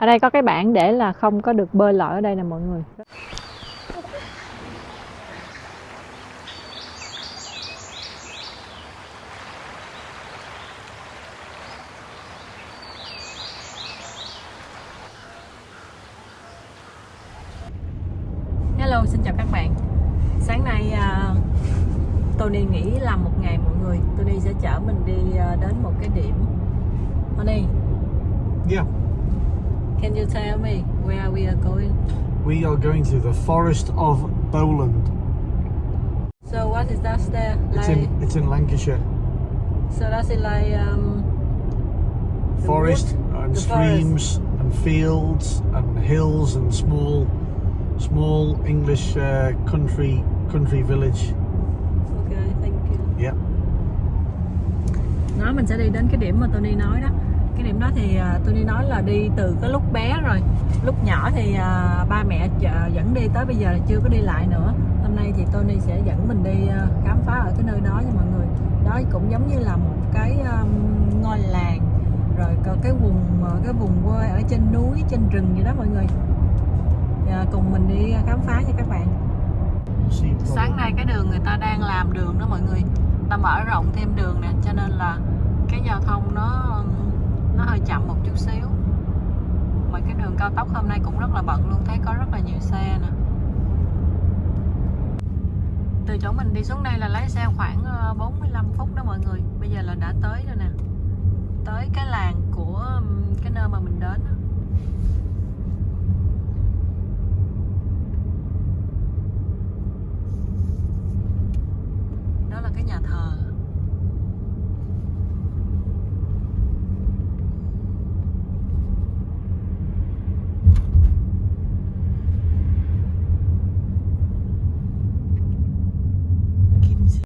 ở đây có cái bảng để là không có được bơi lội ở đây nè mọi người. Forest of Bowland. So what is that there? It's in it's in Lancashire. so that's it like um, Forest wood? and the streams and fields and hills and small small English uh, country country village. Okay, thank you. Yeah. Nói mình sẽ đi đến cái điểm mà Tony nói đó cái điểm đó thì à, đi nói là đi từ cái lúc bé rồi. Lúc nhỏ thì à, ba mẹ dẫn đi tới bây giờ là chưa có đi lại nữa. Hôm nay thì Tony sẽ dẫn mình đi à, khám phá ở cái nơi đó nha mọi người. Đó cũng giống như là một cái um, ngôi làng rồi có cái vùng à, cái vùng quê ở trên núi trên rừng vậy đó mọi người. À, cùng mình đi khám phá nha các bạn. Sáng nay cái đường người ta đang làm đường đó mọi người. Ta mở rộng thêm đường nè cho nên là cái giao thông nó nó hơi chậm một chút xíu. Mà cái đường cao tốc hôm nay cũng rất là bận luôn, thấy có rất là nhiều xe nè. Từ chỗ mình đi xuống đây là lái xe khoảng ờ, 45 phút đó mọi người. Bây giờ là đã tới rồi nè. Tới cái làng của cái nơi mà mình đến đó là cái nhà thờ Kim Chi.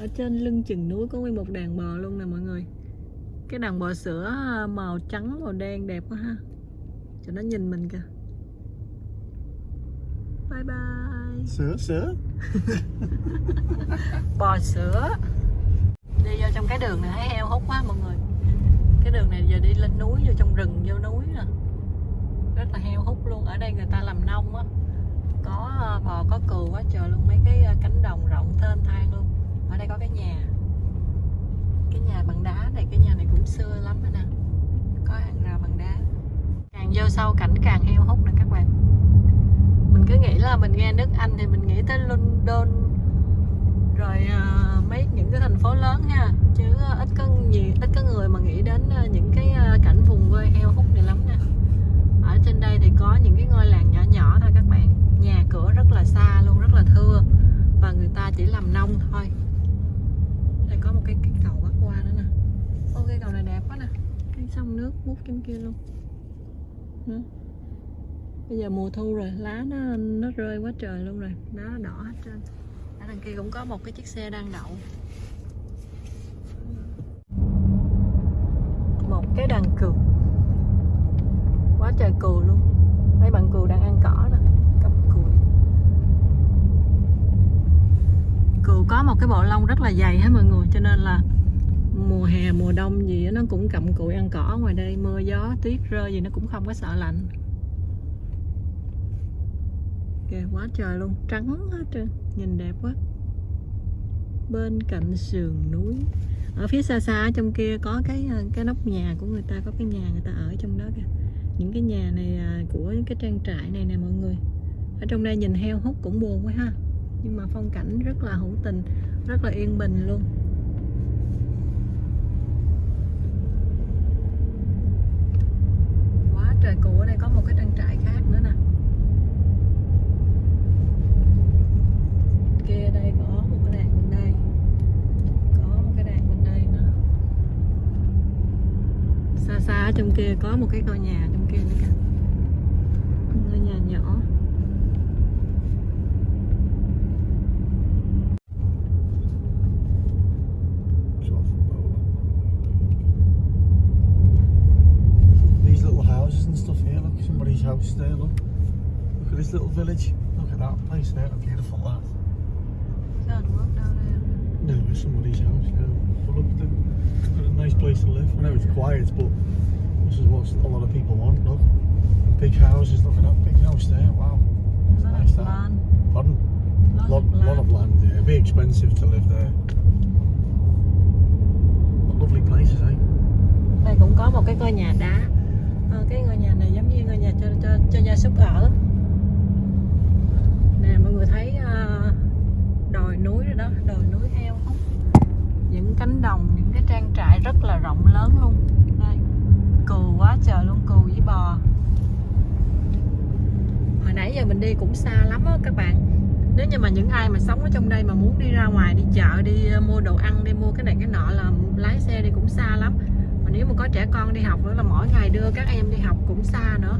ở trên lưng chừng núi có nguyên một đàn bò luôn nè mọi người. Cái đàn bò sữa màu trắng màu đen đẹp quá ha. Cho nó nhìn mình kìa. Bye bye. Sir, sir. bò sữa. Đi vô trong cái đường này thấy heo hút quá mọi người. Cái đường này giờ đi lên núi vô trong rừng vô núi nè. Rất là heo hút luôn. Ở đây người ta làm nông á. Có ờ, bò có cừu quá trời luôn. Mấy cái ờ, cánh đồng rộng thênh thang luôn ở đây có cái nhà. Cái nhà bằng đá này cái nhà này cũng xưa lắm rồi nè có hàng rào bằng đá. Càng vô sâu cảnh càng heo hút nè các bạn. Mình cứ nghĩ là mình nghe nước Anh thì mình nghĩ tới London. Rồi uh, mấy những cái thành phố lớn ha. Chứ uh, ít có nhiều ít có người mà nghĩ đến uh, những cái uh, cảnh vùng quê heo hút này lắm nè ở trên đây thì có những cái ngôi làng nhỏ nhỏ thôi các bạn. Nhà cửa rất là xa luôn rất là thưa. Và người ta chỉ làm nông thôi có một cái, cái cầu bắc qua nữa nè. Ô cái cầu này đẹp quá nè. Cái sông nước mút trên kia luôn. Đó. bây giờ mùa thu rồi lá nó nó rơi quá trời luôn rồi. Lá nó đỏ hết trơn. Ở đằng kia cũng có một cái chiếc xe đang đậu. Một cái đàn cừu. Quá trời cừu luôn. Mấy bạn cừu đang ăn cỏ nè cặp cừu cừu có một cái bộ lông rất là dày hết mọi người, cho nên là mùa hè, mùa đông gì nó cũng cặm cụi ăn cỏ ngoài đây, mưa gió, tuyết rơi gì nó cũng không có sợ lạnh. Kìa, quá trời luôn, trắng hết trơn, nhìn đẹp quá. Bên cạnh sườn núi, ở phía xa xa trong kia có cái ờ, cái nóc nhà của người ta, có cái nhà người ta ở trong đó kìa. Những cái nhà này à, của những cái trang trại này nè mọi người, ở trong đây nhìn heo hút cũng buồn quá ha nhưng mà phong cảnh rất là hữu tình, rất là yên bình luôn. Quá trời cũ, ở đây có một cái trang trại khác nữa nè. Kia đây có một cái đàn bên đây. Có một cái đàn bên đây nữa xa xa ở trong kia có một cái ngôi nhà trong kia nữa kìa ngôi nhà nhỏ It's off of Bowland. These little houses and stuff here, look, somebody's house place there, look. Look at this little village. Look at that place there, how beautiful that. Sao anh bước đâu đây No, it's somebody's house now. But look, the- it's got a nice place to live. I know it's quiet, but this is what a lot of people want. Look, big houses. Look at that big house there. Wow. Rất là Nice that. plan Pardon? Lot lot, of lot of land. land. Yeah, it'd be expensive to live there. But lovely places, eh? đây cũng có một cái ngôi nhà đá Ờ, cái ngôi nhà này giống như ngôi nhà cho cho cho gia súc ở nè mọi người thấy ờ, đồi núi rồi đó đồi núi heo hút những cánh đồng những cái trang trại rất là rộng lớn luôn đây cừu quá trời luôn, cừu với bò. Hồi nãy giờ mình đi cũng xa lắm á các bạn. Nếu như mà những ai mà sống ở trong đây mà muốn đi ra ngoài đi chợ, đi ờ, mua đồ ăn, đi mua cái này cái nọ là lái xe đi cũng xa lắm. Mà nếu mà có trẻ con đi học nữa là mỗi ngày đưa các em đi học cũng xa nữa.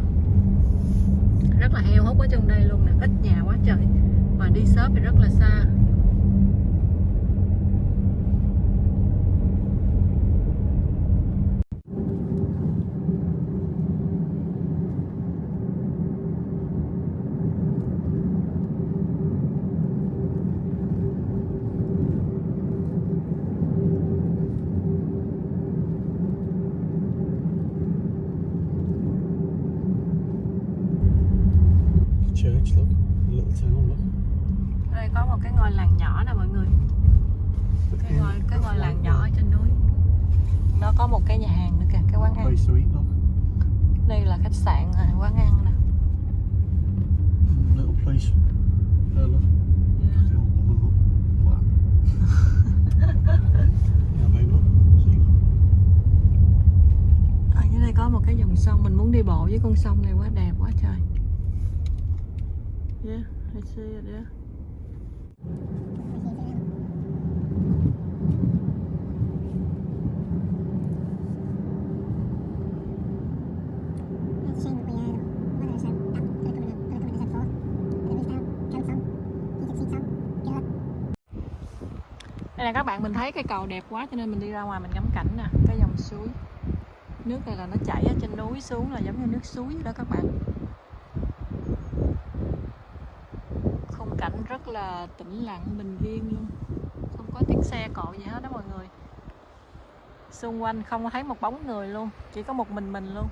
Rất là heo hút ở trong đây luôn nè, ít nhà quá trời. Mà đi shop thì rất là xa Church, look. A little town, look. Ở đây có một cái ngôi làng nhỏ nè mọi người The cái inn, ngôi cái ngôi that's làng right nhỏ ở there. trên núi nó có một cái nhà hàng nữa kìa cái quán ăn Place to eat, look. đây là khách sạn à, quán ăn nè. Little place. See? ở dưới đây có một cái dòng sông mình muốn đi bộ với con sông này quá đẹp quá trời. Yeah I see it yeah đây là các bạn, mình thấy cái cầu đẹp quá cho nên mình đi ra ngoài mình ngắm cảnh nè. Cái dòng suối. Nước này là nó chảy ở trên núi xuống là giống như nước suối đó các bạn. Khung cảnh rất là tĩnh lặng, bình yên luôn. Không có tiếng xe cộ gì hết đó mọi người. Xung quanh không thấy một bóng người luôn, chỉ có một mình mình luôn.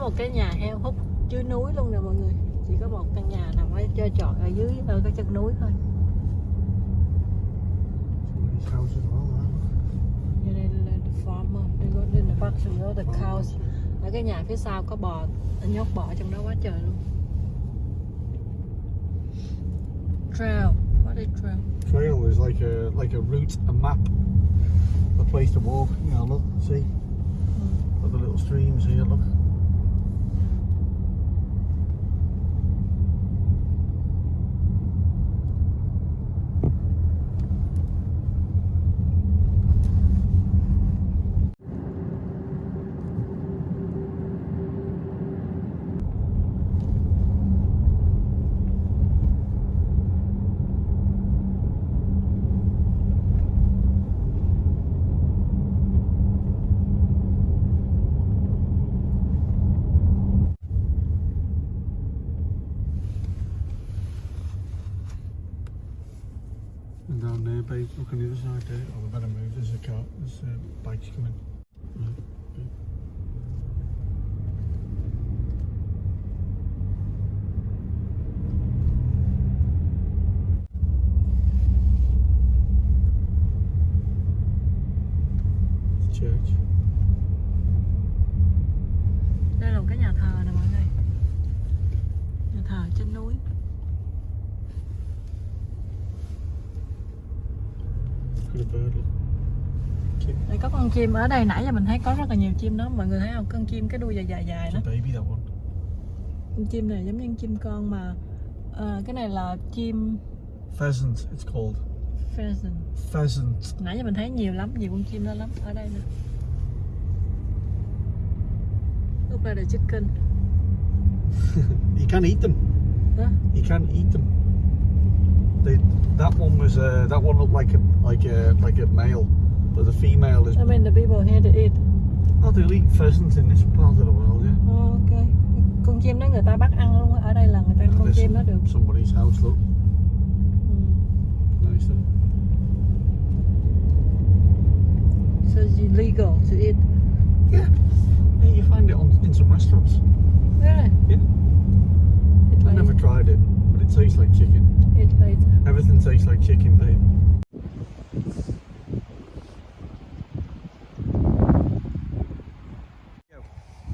Một cái nhà heo hút dưới núi luôn nè mọi người chỉ có một căn nhà nằm ở chơi trọi ở dưới ở cái chân núi thôi đây là the farmer, đây có đây là bác sĩ đó, the cows. Ở cái nhà phía sau có bò, nhốt bò trong đó quá trời luôn. Trail, what is trail? Trail is like a like a route, a map, a place to walk. You know, look, see, got the little streams here. Look. And down there, babe, look on the other side there. Oh, we better move. There's a car. There's uh, bikes coming. Right, okay. It's church. Đây là một cái nhà thờ nè mọi người. Nhà thờ trên núi. Đây có con chim ở đây nãy giờ mình thấy có rất là nhiều chim đó mọi người thấy không con chim cái đuôi dài dài dài đó con chim này giống như chim con mà ờ, cái này là chim Pheasant, it's called. pheasant Pheasant. nãy giờ mình thấy nhiều lắm nhiều con chim đó lắm ở đây nè lúc đây là chicken You can't eat them. Huh? You can't eat them. They, that one was uh, that one looked like a like a like a male, but the female is. I mean the people here to eat Oh, they'll eat pheasants in this part of the world, yeah. Oh, ok con chim đó người ta bắt ăn luôn ở đây là người ta con chim đó được somebody's house, look. ừ. Nice. So it's illegal to eat. Yeah, in some restaurants. really Yeah. eat I never tried it, but it tastes like chicken. eat later Everything tastes like chicken, babe.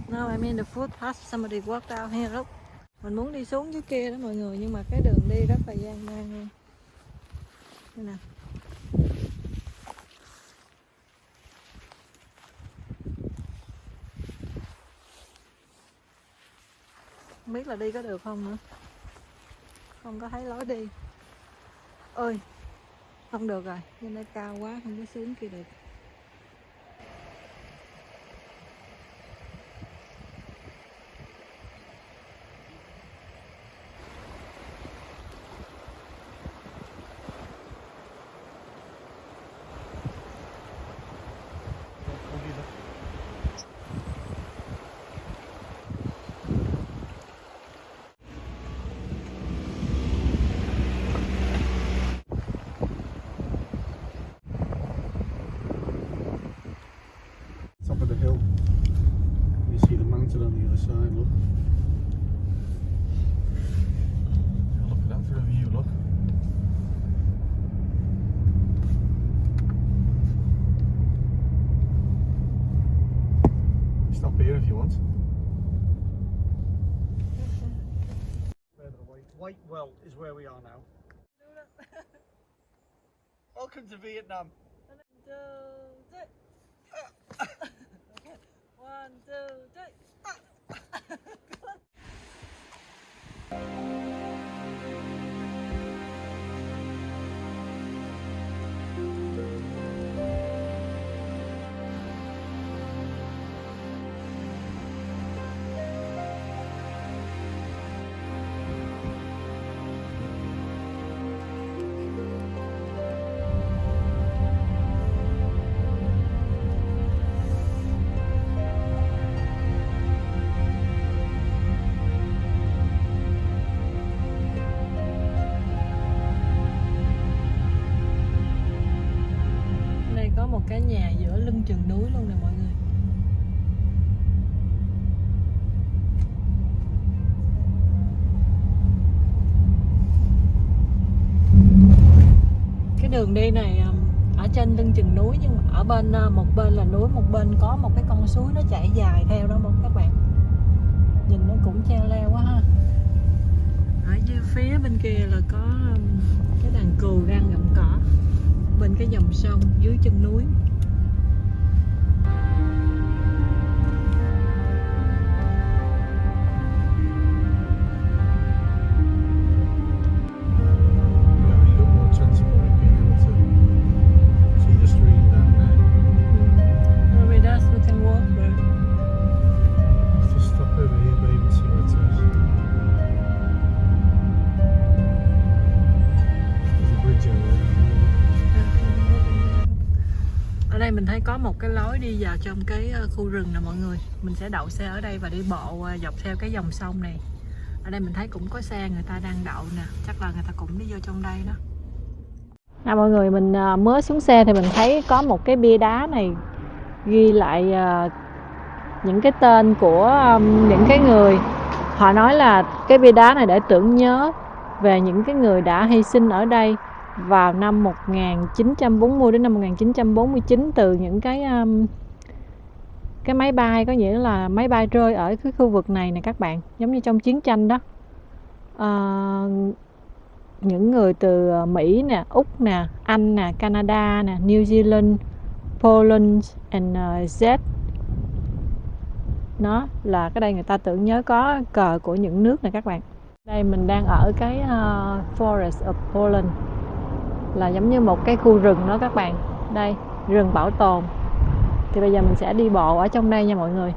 No, I mean the footpath somebody walked out here look. Mình muốn đi xuống dưới kia đó mọi người nhưng mà cái đường đi rất là gian nan luôn. Đây nè. Không biết là đi có được không nữa. Không có thấy lối đi. Ơi. Không được rồi, trên đây cao quá không có xuống kia được. Welcome to Vietnam. Đường đi này ở trên lưng chừng núi nhưng mà ở bên à, một bên là núi, một bên có một cái con suối nó chảy dài theo đó các bạn. Nhìn nó cũng treo leo quá ha. Ở dưới phía bên kia là có cái đàn cừu đang gặm cỏ bên cái dòng sông dưới chân núi lối đi vào trong cái ờ, khu rừng nè mọi người. Mình sẽ đậu xe ở đây và đi bộ ờ, dọc theo cái dòng sông này. Ở đây mình thấy cũng có xe người ta đang đậu nè. Chắc là người ta cũng đi vô trong đây đó. À mọi người, mình ờ, mới xuống xe thì mình thấy có một cái bia đá này Ghi lại những cái tên của những cái người. Họ nói là cái bia đá này để tưởng nhớ về những cái người đã hy sinh ở đây vào năm 1940 đến năm 1949 từ những cái um, cái máy bay có nghĩa là máy bay rơi ở cái khu vực này nè các bạn giống như trong chiến tranh đó. Ờ, những người từ Mỹ nè Úc nè Anh nè Canada nè New Zealand Poland and uh, Z. Nó là cái đây người ta tưởng nhớ có cờ của những nước này các bạn. Đây mình đang ở cái uh, Forest of Poland là giống như một cái khu rừng đó các bạn. Đây rừng bảo tồn. Thì bây giờ mình sẽ đi bộ ở trong đây nha mọi người.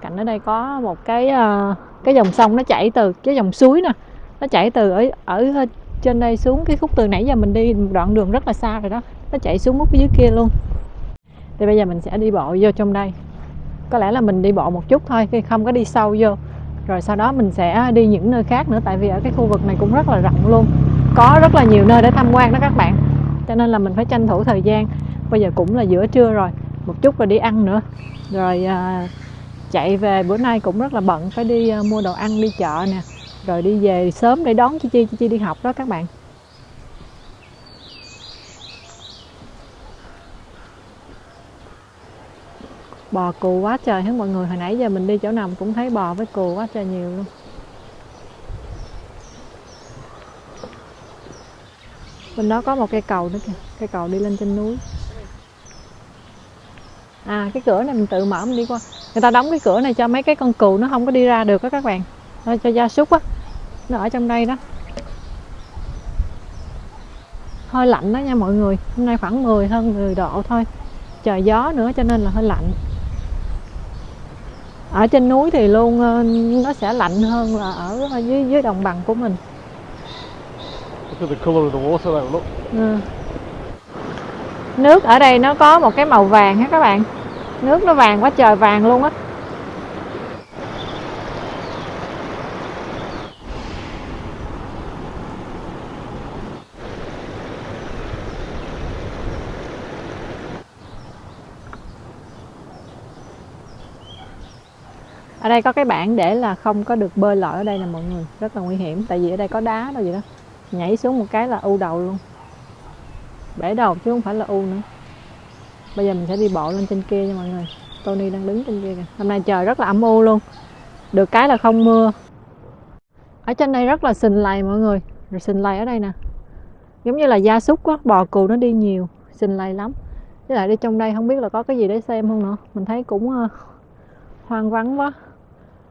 Cạnh ở đây có một cái uh, cái dòng sông nó chảy từ cái dòng suối nè nó chảy từ ở ở trên đây xuống cái khúc từ nãy giờ mình đi một đoạn đường rất là xa rồi đó nó chạy xuống mút dưới kia luôn. Thì bây giờ mình sẽ đi bộ vô trong đây. Có lẽ là mình đi bộ một chút thôi khi không có đi sâu vô. Rồi sau đó mình sẽ đi những nơi khác nữa tại vì ở cái khu vực này cũng rất là rộng luôn có rất là nhiều nơi để tham quan đó các bạn. Cho nên là mình phải tranh thủ thời gian. Bây giờ cũng là giữa trưa rồi một chút rồi đi ăn nữa. Rồi à, chạy về bữa nay cũng rất là bận phải đi à, mua đồ ăn đi chợ nè. Rồi đi về sớm để đón chi chi chi chi đi học đó các bạn. Bò cù quá trời hết mọi người. Hồi nãy giờ mình đi chỗ nào cũng thấy bò với cù quá trời nhiều luôn. Bên đó có một cây cầu nữa kìa. Cây cầu đi lên trên núi. À cái cửa này mình tự mở, mình đi qua. Người ta đóng cái cửa này cho mấy cái con cừu nó không có đi ra được đó các bạn. Nó cho gia súc á. Nó ở trong đây đó. Hơi lạnh đó nha mọi người. Hôm nay khoảng 10 hơn 10 độ thôi. Trời gió nữa cho nên là hơi lạnh. Ở trên núi thì luôn ờ, nó sẽ lạnh hơn là ở ờ, dưới dưới đồng bằng của mình Look at the colour of the water though, look. Ừ. nước ở đây nó có một cái màu vàng ha các bạn? Nước nó vàng quá trời vàng luôn á. Ở đây có cái bảng để là không có được bơi lội ở đây nè mọi người. Rất là nguy hiểm, tại vì ở đây có đá đâu vậy đó nhảy xuống một cái là u đầu luôn. Bể đầu chứ không phải là u nữa. Bây giờ mình sẽ đi bộ lên trên kia nha mọi người. Tony đang đứng trên kia kìa. Hôm nay trời rất là âm u luôn. Được cái là không mưa. Ở trên đây rất là sình lầy mọi người. Rồi sình lầy ở đây nè. Giống như là gia súc á bò cừu nó đi nhiều sình lầy lắm. Với lại đi trong đây không biết là có cái gì để xem không nữa. Mình thấy cũng uh, hoang vắng quá.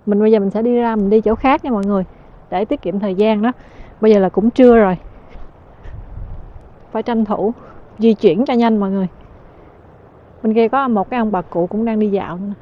Mình bây giờ mình sẽ đi ra mình đi chỗ khác nha mọi người để tiết kiệm thời gian đó bây giờ là cũng trưa rồi phải tranh thủ di chuyển cho nhanh mọi người bên kia có một cái ông bà cụ cũng đang đi dạo nữa.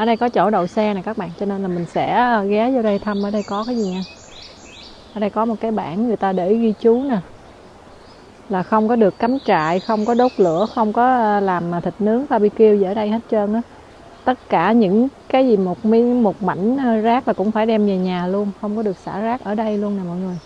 Ở đây có chỗ đậu xe nè các bạn, cho nên là mình sẽ ờ, ghé vô đây thăm ở đây có cái gì nha. Ở đây có một cái bảng người ta để ghi chú nè. Là không có được cắm trại, không có đốt lửa, không có ờ, làm ờ, thịt nướng, barbecue gì ở đây hết trơn á. Tất cả những cái gì một miếng, một mảnh rác là cũng phải đem về nhà luôn, không có được xả rác ở đây luôn nè mọi người.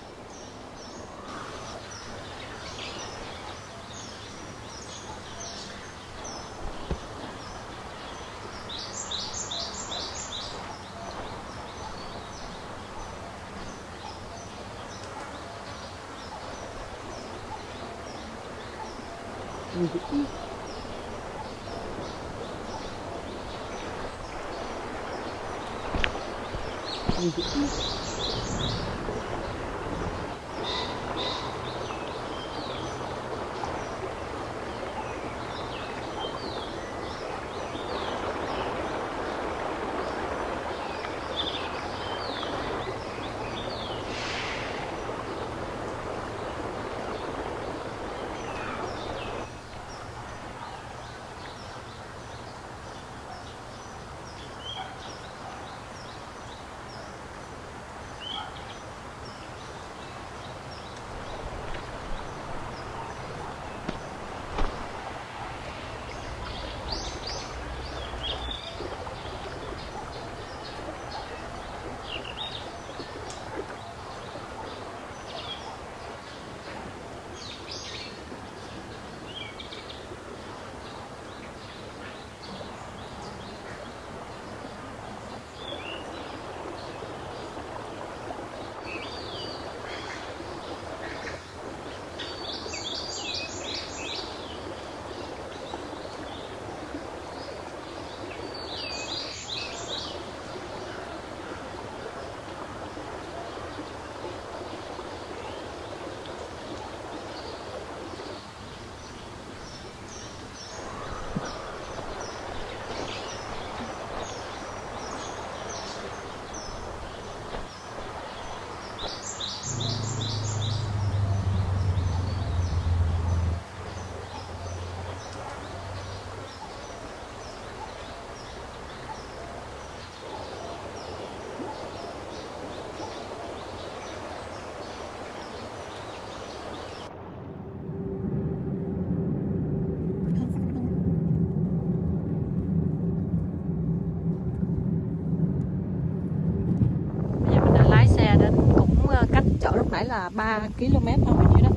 Là 3 km thôi như đó.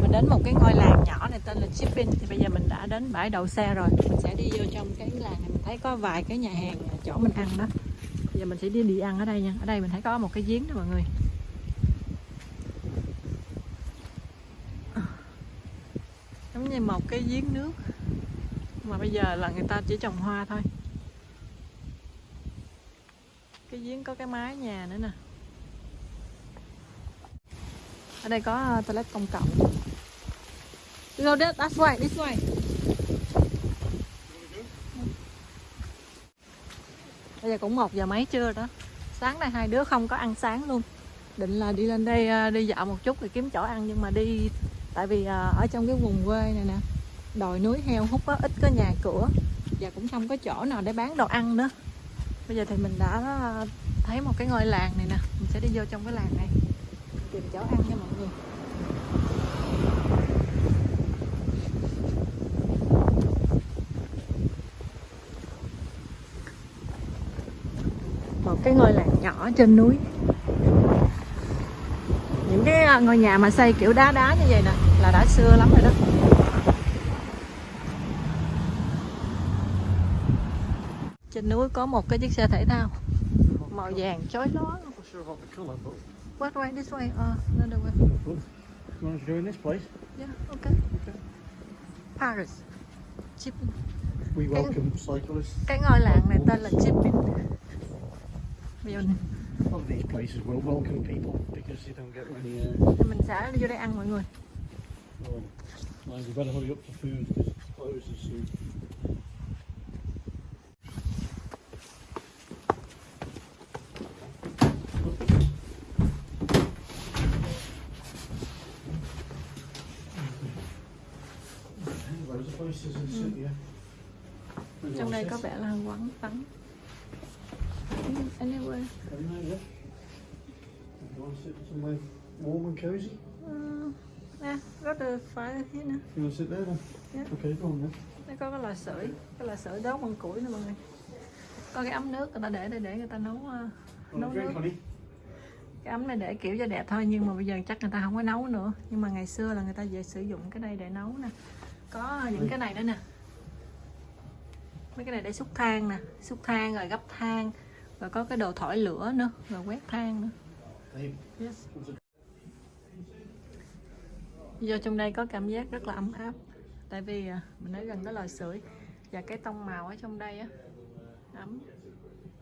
Mình đến một cái ngôi làng nhỏ này, tên là Chipping. Thì bây giờ mình đã đến bãi đậu xe rồi. Mình sẽ đi vô trong cái làng này. Mình thấy có vài cái nhà hàng chỗ mình ăn đó. Bây giờ mình sẽ đi đi ăn ở đây nha. Ở đây mình thấy có một cái giếng đó, mọi người. Giống như một cái giếng nước. Mà bây giờ là người ta chỉ trồng hoa thôi. Cái giếng có cái mái nhà nữa nè ở đây có ờ, toilet công cộng. Go that, that's way this way. Bây giờ cũng một giờ mấy trưa đó. Sáng nay hai đứa không có ăn sáng luôn. Định là đi lên đây ờ, đi dạo một chút thì kiếm chỗ ăn nhưng mà đi tại vì ờ, ở trong cái vùng quê này nè đồi núi heo hút á ít có nhà cửa. Và cũng không có chỗ nào để bán đồ ăn nữa. Bây giờ thì mình đã thấy một cái ngôi làng này nè. Mình sẽ đi vô trong cái làng này tìm chỗ ăn nha mọi người. Một cái ngôi làng nhỏ trên núi. Những cái à, ngôi nhà mà xây kiểu đá đá như vậy nè, là đã xưa lắm rồi đó. Trên núi có một cái chiếc xe thể thao. Màu vàng chói lóa. What way? This way? Uh, another way. good. You want to go in this place? Yeah, okay. Okay. Paris. Chipping. We welcome cyclists. Cái ngôi làng này tên là Chipping. Bây giờ A lot of these places will welcome people because you don't get many. Uh, mình sẽ đi vô đây ăn mọi người. um, like you better hurry up for food because it closes soon. Loads of places in the city, yeah. There's Trong đây lots có of- vẻ là quán tắm. Anyway. Very nice, yeah. You want to sit somewhere warm and cosy? Uh, nè, có the fire here nè. You want to sit there then? Yeah. Okay, go on then. Đây có cái lò sưởi, cái lò sưởi đốt bằng củi nè mọi người. Có cái ấm nước người ta để đây để người ta nấu uh, Want nấu nước. Cái ấm này để kiểu cho đẹp thôi nhưng mà bây giờ chắc người ta không có nấu nữa. Nhưng mà ngày xưa là người ta về sử dụng cái đây để nấu nè. Có những cái này nữa nè. Mấy cái này để xúc than nè, xúc than rồi gấp than. Rồi có cái đồ thổi lửa nữa, rồi quét than nữa. Yes. Vô trong đây có cảm giác rất là ấm áp. Tại vì à, mình ở gần cái lò sưởi. Và cái tông màu ở trong đây á Ấm.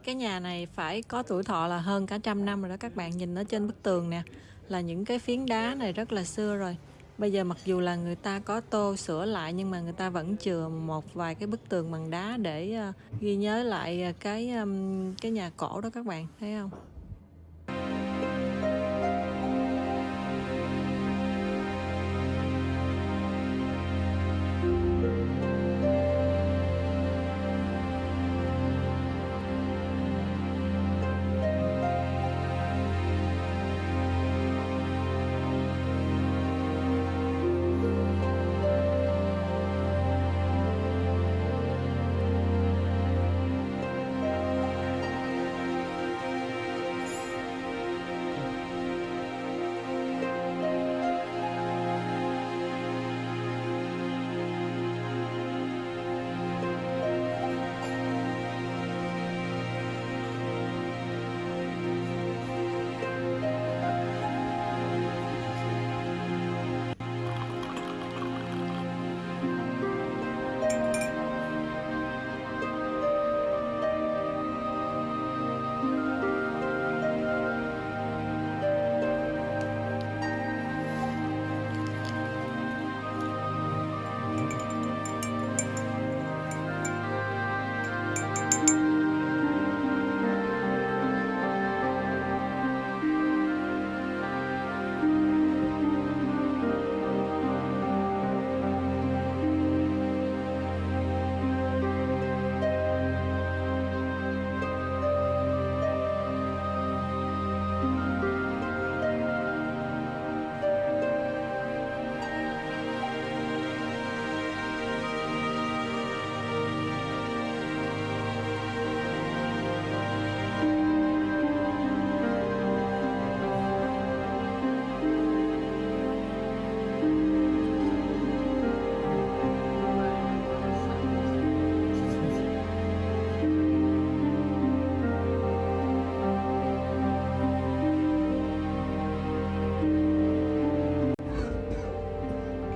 Cái nhà này phải có tuổi thọ là hơn cả trăm năm rồi đó Các bạn. Nhìn ở trên bức tường nè Là những cái phiến đá này rất là xưa rồi. Bây giờ mặc dù là người ta có tô sửa lại Nhưng mà người ta vẫn chừa một vài cái bức tường bằng đá Để ờ, ghi nhớ lại ờ, cái cái nhà cổ đó các bạn, Thấy không?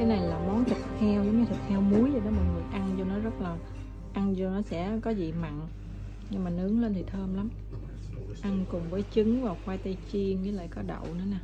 Cái này là món thịt heo, giống như thịt heo muối vậy đó, mọi người ăn vô nó rất là, ăn vô nó sẽ có vị mặn, nhưng mà nướng lên thì thơm lắm. Ăn cùng với trứng và khoai tây chiên với lại có đậu nữa nè.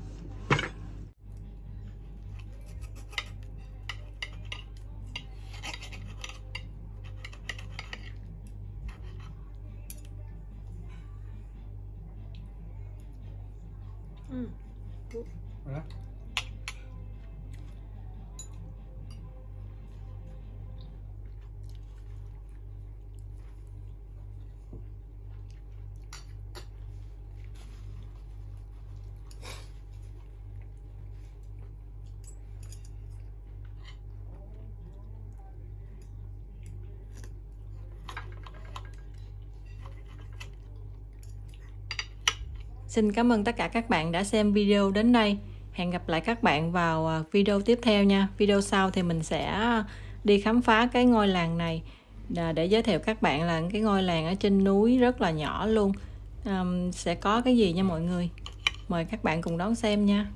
Xin cảm ơn tất cả các bạn đã xem video đến đây. Hẹn gặp lại các bạn vào à, video tiếp theo nha. Video sau thì mình sẽ đi khám phá cái ngôi làng này để giới thiệu các bạn là cái ngôi làng ở trên núi rất là nhỏ luôn. Um, sẽ có cái gì nha mọi người. Mời các bạn cùng đón xem nha.